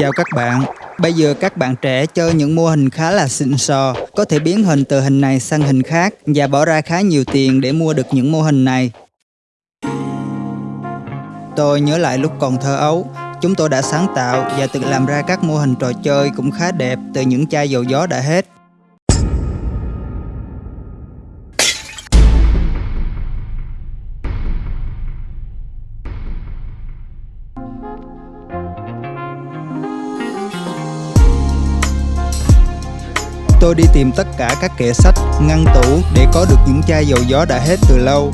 Chào các bạn, bây giờ các bạn trẻ chơi những mô hình khá là xịn sò, có thể biến hình từ hình này sang hình khác và bỏ ra khá nhiều tiền để mua được những mô hình này. Tôi nhớ lại lúc còn thơ ấu, chúng tôi đã sáng tạo và tự làm ra các mô hình trò chơi cũng khá đẹp từ những chai dầu gió đã hết. Tôi đi tìm tất cả các kệ sách, ngăn tủ để có được những chai dầu gió đã hết từ lâu.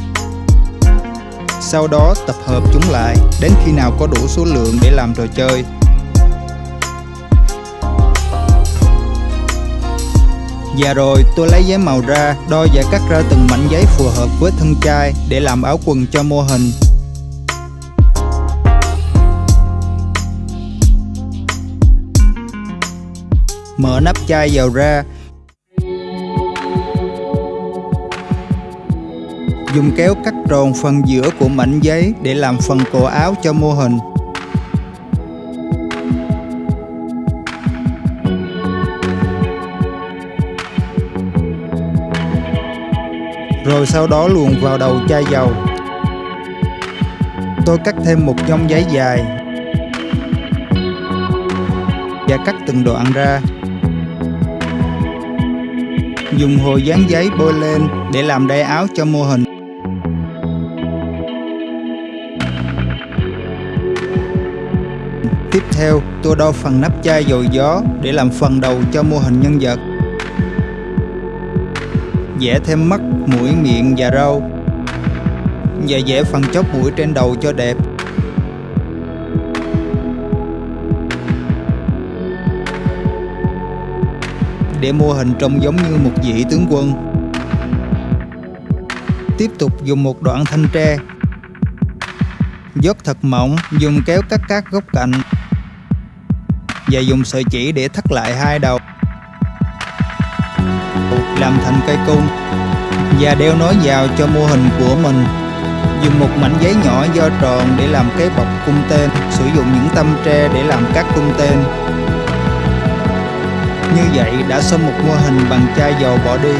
Sau đó tập hợp chúng lại đến khi nào có đủ số lượng để làm trò chơi. Và rồi tôi lấy giấy màu ra, đo và cắt ra từng mảnh giấy phù hợp với thân chai để làm áo quần cho mô hình. Mở nắp chai vào ra Dùng kéo cắt tròn phần giữa của mảnh giấy để làm phần cổ áo cho mô hình. Rồi sau đó luồn vào đầu chai dầu. Tôi cắt thêm một nhông giấy dài và cắt từng đoạn ra. Dùng hồ dán giấy bôi lên để làm đai áo cho mô hình. Tiếp theo, tôi đo phần nắp chai dầu gió để làm phần đầu cho mô hình nhân vật. Vẽ thêm mắt, mũi, miệng và râu. Và vẽ phần chóp mũi trên đầu cho đẹp. Để mô hình trông giống như một vị tướng quân. Tiếp tục dùng một đoạn thanh tre dốt thật mỏng, dùng kéo cắt các góc cạnh. Và dùng sợi chỉ để thắt lại hai đầu. Làm thành cây cung. Và đeo nối vào cho mô hình của mình. Dùng một mảnh giấy nhỏ do tròn để làm cái bọc cung tên. Sử dụng những tâm tre để làm các cung tên. Như vậy đã xong một mô hình bằng chai dầu bỏ đi.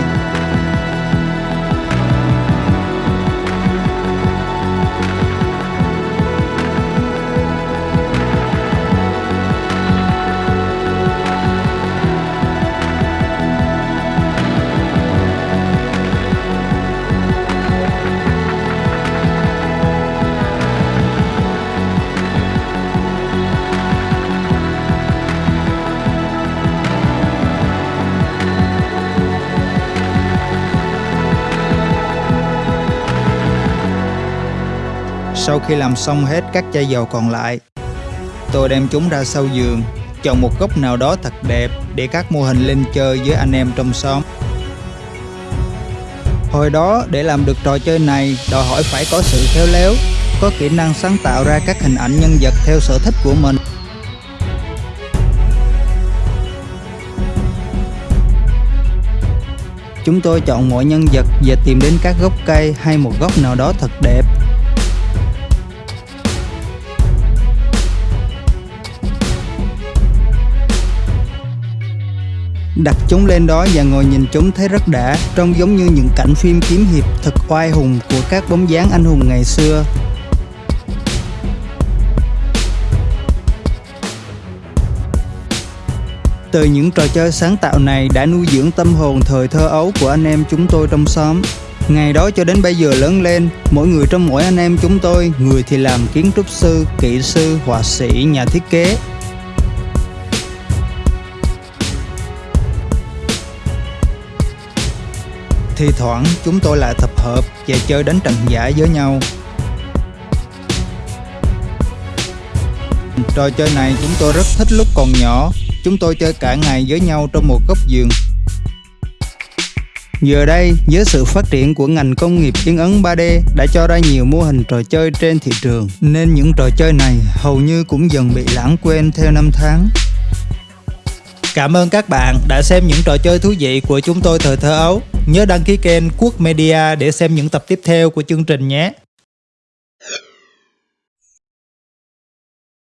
Sau khi làm xong hết các chai dầu còn lại, tôi đem chúng ra sau giường, chọn một góc nào đó thật đẹp để các mô hình lên chơi với anh em trong xóm. Hồi đó để làm được trò chơi này đòi hỏi phải có sự khéo léo, có kỹ năng sáng tạo ra các hình ảnh nhân vật theo sở thích của mình. Chúng tôi chọn mỗi nhân vật và tìm đến các gốc cây hay một góc nào đó thật đẹp đặt chúng lên đó và ngồi nhìn chúng thấy rất đã trông giống như những cảnh phim kiếm hiệp thật oai hùng của các bóng dáng anh hùng ngày xưa. Từ những trò chơi sáng tạo này đã nuôi dưỡng tâm hồn thời thơ ấu của anh em chúng tôi trong xóm. Ngày đó cho đến bây giờ lớn lên, mỗi người trong mỗi anh em chúng tôi, người thì làm kiến trúc sư, kỹ sư, họa sĩ, nhà thiết kế, Thì thoảng chúng tôi lại tập hợp và chơi đánh trận giả với nhau Trò chơi này chúng tôi rất thích lúc còn nhỏ Chúng tôi chơi cả ngày với nhau trong một góc giường Giờ đây, với sự phát triển của ngành công nghiệp in ấn 3D đã cho ra nhiều mô hình trò chơi trên thị trường, nên những trò chơi này hầu như cũng dần bị lãng quên theo năm tháng. Cảm ơn các bạn đã xem những trò chơi thú vị của chúng tôi thời thơ ấu. Nhớ đăng ký kênh Quốc Media để xem những tập tiếp theo của chương trình nhé.